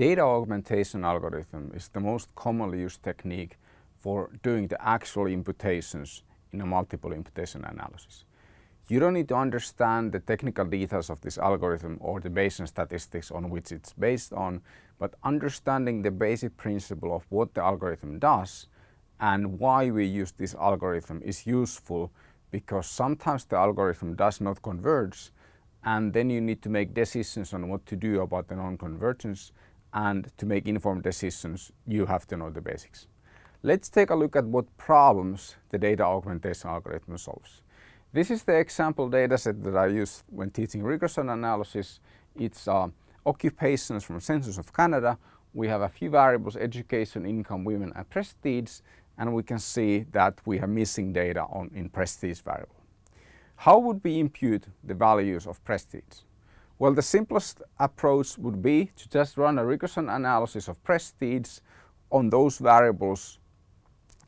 Data augmentation algorithm is the most commonly used technique for doing the actual imputations in a multiple imputation analysis. You don't need to understand the technical details of this algorithm or the Bayesian statistics on which it's based on, but understanding the basic principle of what the algorithm does and why we use this algorithm is useful because sometimes the algorithm does not converge and then you need to make decisions on what to do about the non-convergence and to make informed decisions you have to know the basics. Let's take a look at what problems the data augmentation algorithm solves. This is the example dataset that I use when teaching regression analysis. It's uh, occupations from Census of Canada. We have a few variables, education, income, women and prestige and we can see that we have missing data on in prestige variable. How would we impute the values of prestige? Well, the simplest approach would be to just run a regression analysis of prestige on those variables,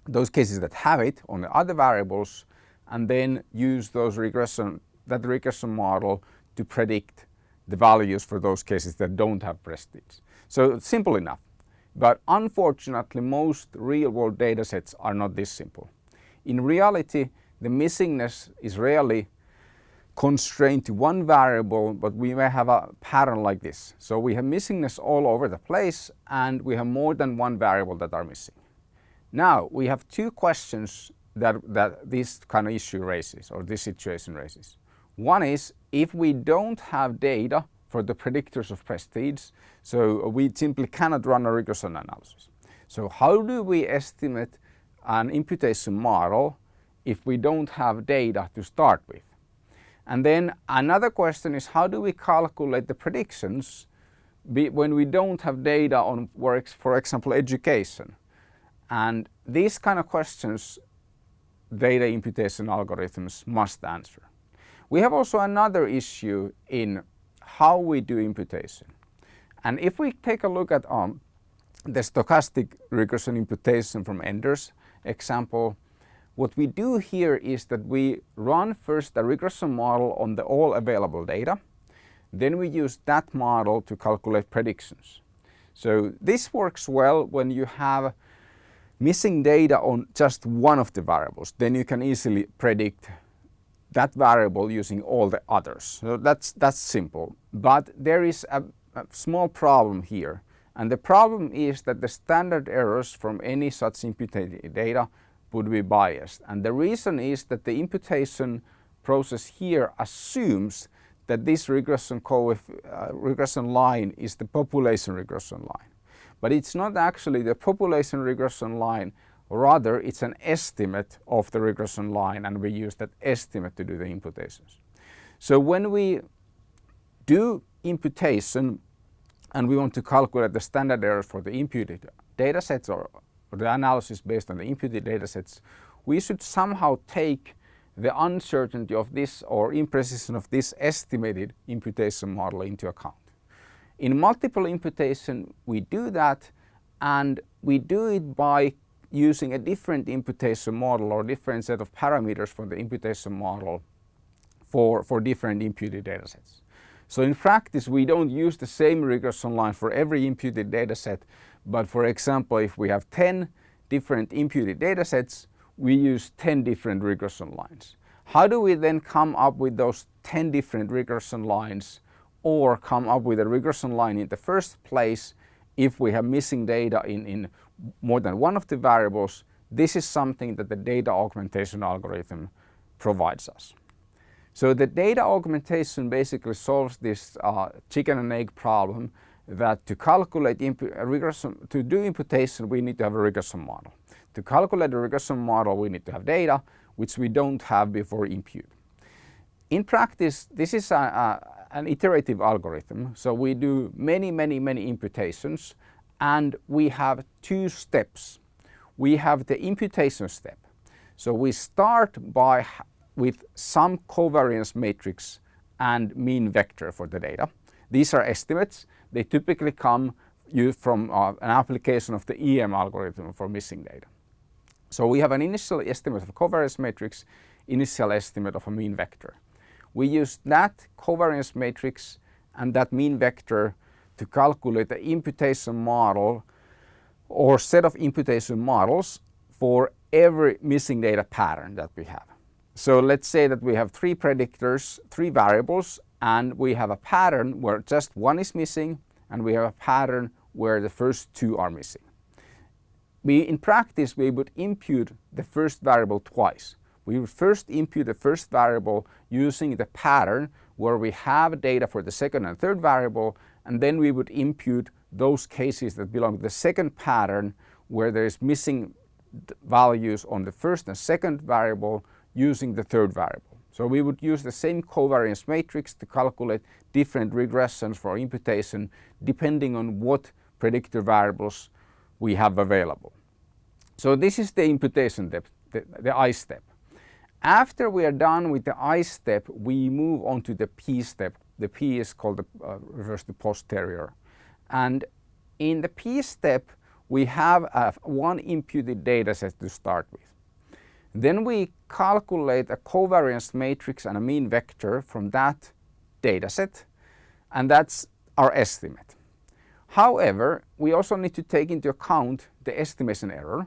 those cases that have it on the other variables and then use those regression, that regression model to predict the values for those cases that don't have prestige. So simple enough. But unfortunately, most real-world data sets are not this simple. In reality, the missingness is rarely constrained to one variable, but we may have a pattern like this. So we have missingness all over the place and we have more than one variable that are missing. Now we have two questions that, that this kind of issue raises or this situation raises. One is if we don't have data for the predictors of prestige, so we simply cannot run a regression analysis. So how do we estimate an imputation model if we don't have data to start with? And then another question is how do we calculate the predictions when we don't have data on, works, for example, education? And these kind of questions data imputation algorithms must answer. We have also another issue in how we do imputation. And if we take a look at um, the stochastic regression imputation from Enders example, what we do here is that we run first a regression model on the all available data. Then we use that model to calculate predictions. So this works well when you have missing data on just one of the variables, then you can easily predict that variable using all the others. So that's, that's simple. But there is a, a small problem here. And the problem is that the standard errors from any such imputed data would be biased. And the reason is that the imputation process here assumes that this regression, uh, regression line is the population regression line. But it's not actually the population regression line, rather it's an estimate of the regression line and we use that estimate to do the imputations. So when we do imputation and we want to calculate the standard errors for the imputed data sets or, or the analysis based on the imputed data sets, we should somehow take the uncertainty of this or imprecision of this estimated imputation model into account. In multiple imputation, we do that and we do it by using a different imputation model or different set of parameters for the imputation model for, for different imputed datasets. So in practice, we don't use the same regression line for every imputed dataset, but for example, if we have 10 different imputed data sets, we use 10 different regression lines. How do we then come up with those 10 different regression lines or come up with a regression line in the first place if we have missing data in, in more than one of the variables, this is something that the data augmentation algorithm provides us. So the data augmentation basically solves this uh, chicken and egg problem that to calculate uh, regression, to do imputation we need to have a regression model. To calculate a regression model we need to have data which we don't have before impute. In practice this is a, a an iterative algorithm. So we do many, many, many imputations and we have two steps. We have the imputation step. So we start by with some covariance matrix and mean vector for the data. These are estimates. They typically come from uh, an application of the EM algorithm for missing data. So we have an initial estimate of a covariance matrix, initial estimate of a mean vector. We use that covariance matrix and that mean vector to to calculate the imputation model or set of imputation models for every missing data pattern that we have. So let's say that we have three predictors, three variables, and we have a pattern where just one is missing and we have a pattern where the first two are missing. We, in practice, we would impute the first variable twice. We would first impute the first variable using the pattern where we have data for the second and third variable and then we would impute those cases that belong to the second pattern where there is missing values on the first and second variable using the third variable. So we would use the same covariance matrix to calculate different regressions for imputation depending on what predictor variables we have available. So this is the imputation step, the, the I step. After we are done with the I step, we move on to the P step. The P is called the uh, refers to posterior. And in the P step, we have a, one imputed data set to start with. Then we calculate a covariance matrix and a mean vector from that data set, and that's our estimate. However, we also need to take into account the estimation error,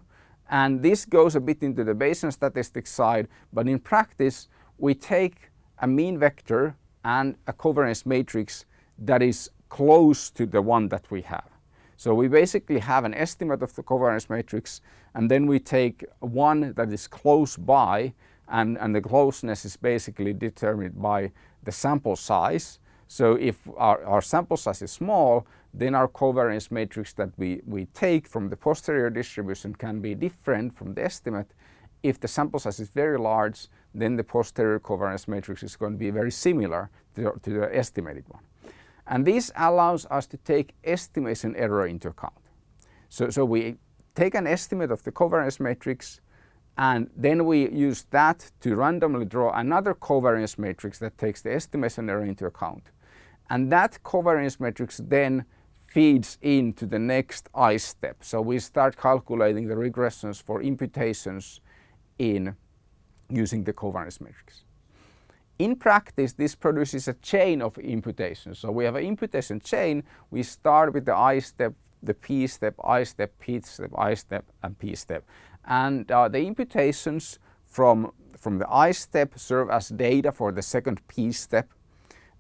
and this goes a bit into the Bayesian statistics side, but in practice, we take a mean vector and a covariance matrix that is close to the one that we have. So we basically have an estimate of the covariance matrix and then we take one that is close by and, and the closeness is basically determined by the sample size. So if our, our sample size is small, then our covariance matrix that we, we take from the posterior distribution can be different from the estimate. If the sample size is very large, then the posterior covariance matrix is going to be very similar to, to the estimated one. And this allows us to take estimation error into account. So, so we take an estimate of the covariance matrix and then we use that to randomly draw another covariance matrix that takes the estimation error into account. And that covariance matrix then feeds into the next I step. So we start calculating the regressions for imputations in using the covariance matrix. In practice, this produces a chain of imputations. So we have an imputation chain. We start with the I step, the P step, I step, P step, I step, and P step. And uh, the imputations from, from the I step serve as data for the second P step.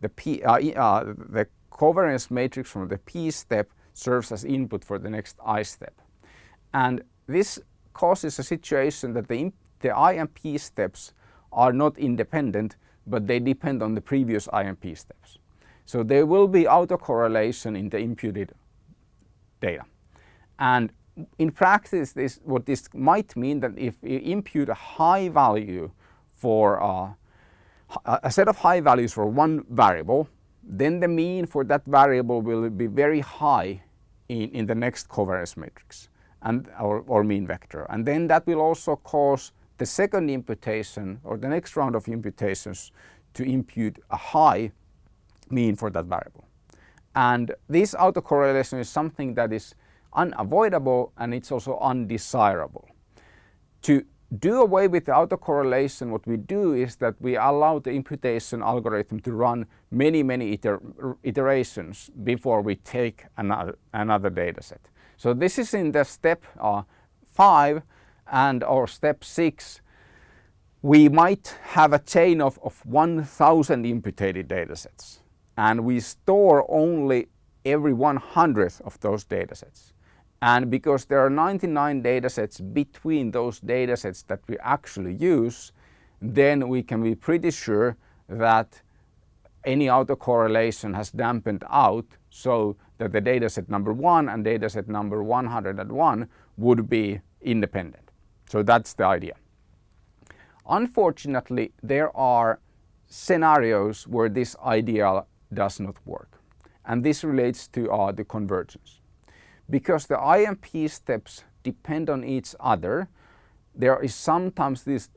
The, P, uh, uh, the covariance matrix from the P step serves as input for the next I step. And this causes a situation that the, the I and P steps are not independent, but they depend on the previous IMP steps. So there will be autocorrelation in the imputed data. And in practice, this, what this might mean that if you impute a high value for uh, a set of high values for one variable, then the mean for that variable will be very high in, in the next covariance matrix and or, or mean vector. And then that will also cause the second imputation or the next round of imputations to impute a high mean for that variable. And this autocorrelation is something that is unavoidable and it's also undesirable. To do away with the autocorrelation, what we do is that we allow the imputation algorithm to run many, many iter iterations before we take another, another data set. So this is in the step uh, 5 and or step 6 we might have a chain of, of 1000 imputed datasets and we store only every 100th of those datasets. And because there are 99 datasets between those datasets that we actually use, then we can be pretty sure that any autocorrelation has dampened out so that the dataset number 1 and dataset number 101 would be independent. So that's the idea. Unfortunately, there are scenarios where this idea does not work. And this relates to uh, the convergence. Because the IMP steps depend on each other, there is sometimes this,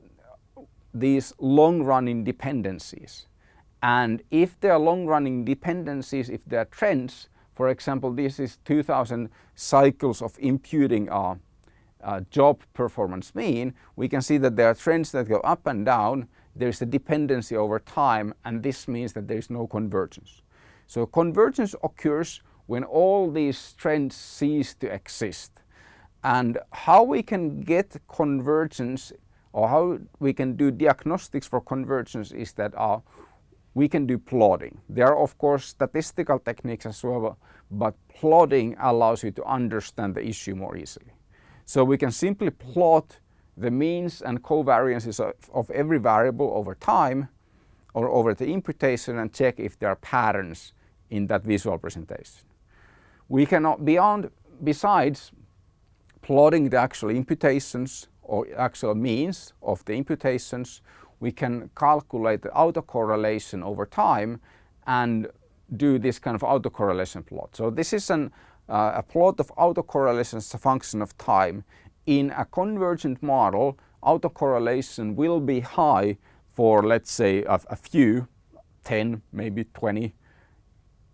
these long-running dependencies. And if there are long-running dependencies, if there are trends, for example, this is 2000 cycles of imputing uh, uh, job performance mean, we can see that there are trends that go up and down. There's a dependency over time and this means that there is no convergence. So convergence occurs when all these trends cease to exist. And how we can get convergence or how we can do diagnostics for convergence is that uh, we can do plotting. There are of course statistical techniques as well, but plotting allows you to understand the issue more easily. So we can simply plot the means and covariances of, of every variable over time or over the imputation and check if there are patterns in that visual presentation. We cannot, beyond, besides plotting the actual imputations or actual means of the imputations, we can calculate the autocorrelation over time and do this kind of autocorrelation plot. So this is an, uh, a plot of autocorrelation as a function of time. In a convergent model, autocorrelation will be high for let's say a, a few, 10, maybe 20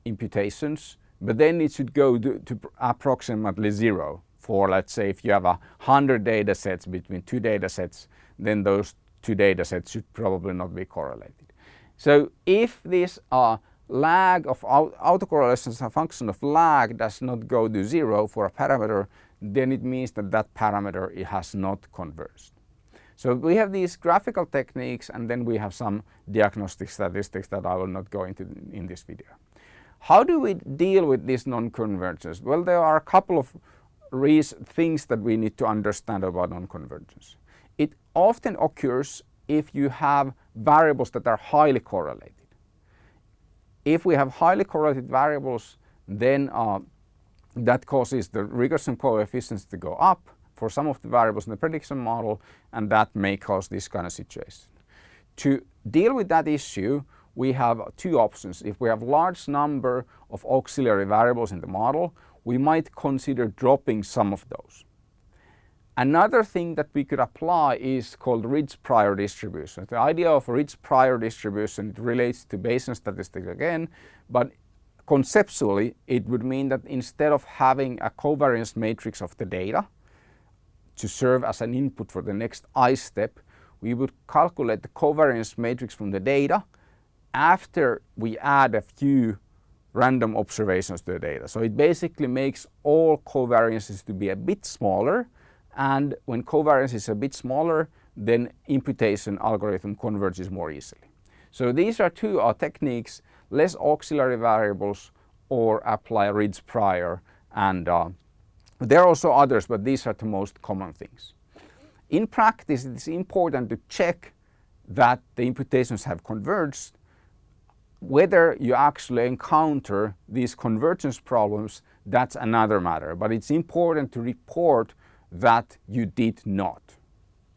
imputations, but then it should go to, to, approximately zero for let's say if you have a hundred data sets between two data sets, then those two data sets should probably not be correlated. So if this uh, lag of autocorrelation as a function of lag does not go to zero for a parameter, then it means that that parameter it has not converged. So we have these graphical techniques and then we have some diagnostic statistics that I will not go into in this video. How do we deal with this non-convergence? Well, there are a couple of things that we need to understand about non-convergence. It often occurs if you have variables that are highly correlated. If we have highly correlated variables, then uh, that causes the regression coefficients to go up for some of the variables in the prediction model and that may cause this kind of situation. To deal with that issue, we have two options. If we have large number of auxiliary variables in the model, we might consider dropping some of those. Another thing that we could apply is called ridge prior distribution. The idea of ridge prior distribution relates to Bayesian statistics again, but conceptually it would mean that instead of having a covariance matrix of the data to serve as an input for the next I step, we would calculate the covariance matrix from the data after we add a few random observations to the data. So it basically makes all covariances to be a bit smaller and when covariance is a bit smaller then imputation algorithm converges more easily. So these are two techniques, less auxiliary variables or apply ridge prior and uh, there are also others but these are the most common things. In practice it is important to check that the imputations have converged whether you actually encounter these convergence problems, that's another matter. But it's important to report that you did not.